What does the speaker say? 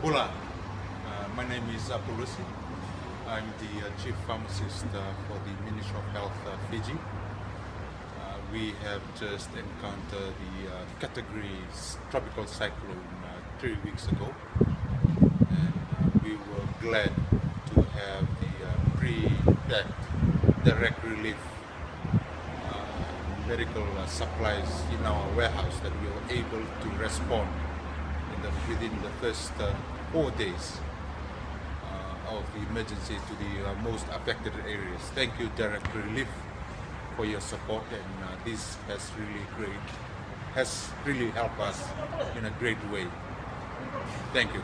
Hola, uh, my name is Apolosi. I'm the uh, chief pharmacist uh, for the Ministry of Health uh, Fiji. Uh, we have just encountered the uh, category tropical cyclone three weeks ago, and we were glad to have the pre-packed direct relief medical supplies in our warehouse that we were able to respond the, within the first uh, four days uh, of the emergency to the uh, most affected areas. Thank you, Direct Relief, for your support, and uh, this has really great, has really helped us in a great way. Thank you.